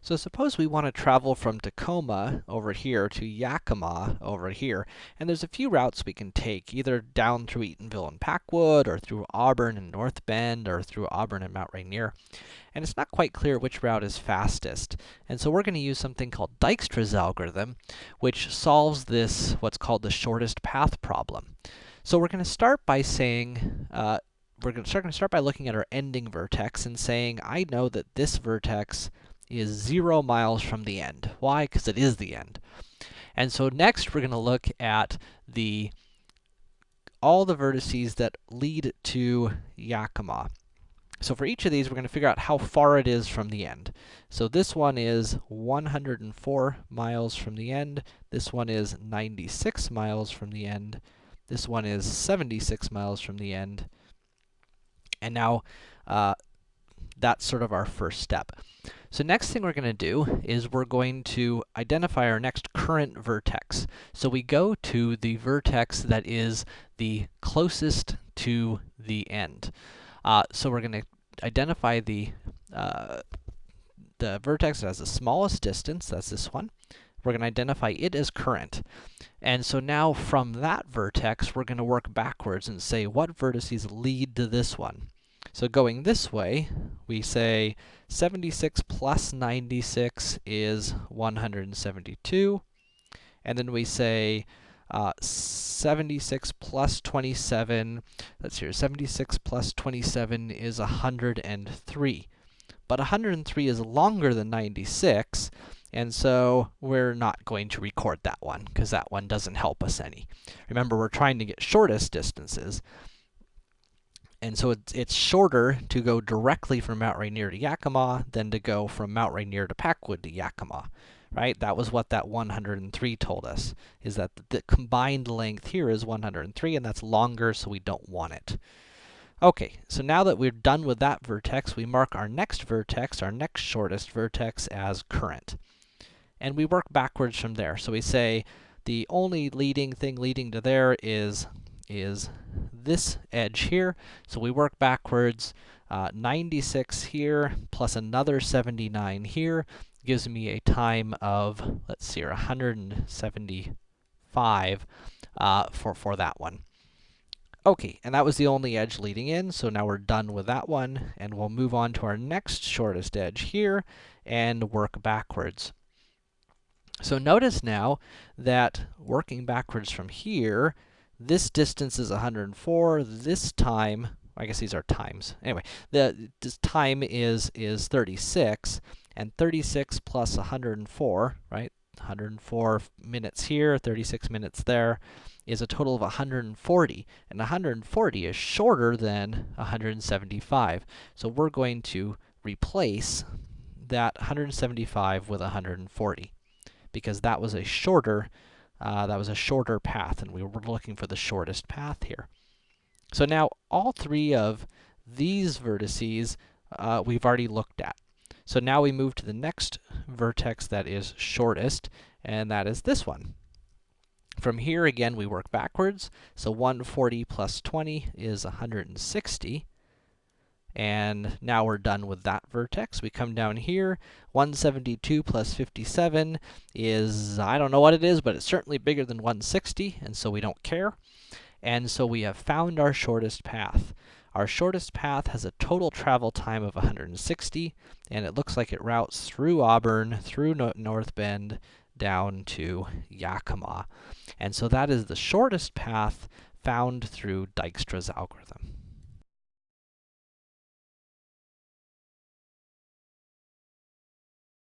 So suppose we want to travel from Tacoma over here to Yakima over here, and there's a few routes we can take, either down through Eatonville and Packwood, or through Auburn and North Bend, or through Auburn and Mount Rainier. And it's not quite clear which route is fastest. And so we're going to use something called Dijkstra's algorithm, which solves this, what's called the shortest path problem. So we're going to start by saying, uh, we're going to start, going to start by looking at our ending vertex and saying, I know that this vertex is 0 miles from the end. Why? Because it is the end. And so next, we're going to look at the all the vertices that lead to Yakima. So for each of these, we're going to figure out how far it is from the end. So this one is 104 miles from the end. This one is 96 miles from the end. This one is 76 miles from the end. And now, uh, that's sort of our first step. So next thing we're going to do is we're going to identify our next current vertex. So we go to the vertex that is the closest to the end. Uh, so we're going to identify the, uh, the vertex that has the smallest distance, that's this one. We're going to identify it as current. And so now from that vertex, we're going to work backwards and say what vertices lead to this one. So going this way, we say 76 plus 96 is 172. And then we say uh, 76 plus 27, let's see 76 plus 27 is 103. But 103 is longer than 96, and so we're not going to record that one, because that one doesn't help us any. Remember, we're trying to get shortest distances, and so it's, it's shorter to go directly from Mount Rainier to Yakima than to go from Mount Rainier to Packwood to Yakima, right? That was what that 103 told us, is that the, combined length here is 103, and that's longer, so we don't want it. Okay, so now that we're done with that vertex, we mark our next vertex, our next shortest vertex, as current. And we work backwards from there. So we say the only leading thing leading to there is is this edge here. So we work backwards, uh, 96 here, plus another 79 here, gives me a time of, let's see here, 175 uh, for, for that one. Okay, and that was the only edge leading in, so now we're done with that one, and we'll move on to our next shortest edge here, and work backwards. So notice now that working backwards from here, this distance is 104. This time, I guess these are times. Anyway, the this time is is 36, and 36 plus 104, right? 104 minutes here, 36 minutes there, is a total of 140. And 140 is shorter than 175. So we're going to replace that 175 with 140, because that was a shorter uh, that was a shorter path, and we were looking for the shortest path here. So now, all three of these vertices uh, we've already looked at. So now we move to the next vertex that is shortest, and that is this one. From here, again, we work backwards. So 140 plus 20 is 160. And now we're done with that vertex. We come down here, 172 plus 57 is, I don't know what it is, but it's certainly bigger than 160, and so we don't care. And so we have found our shortest path. Our shortest path has a total travel time of 160, and it looks like it routes through Auburn, through no North Bend, down to Yakima. And so that is the shortest path found through Dijkstra's algorithm.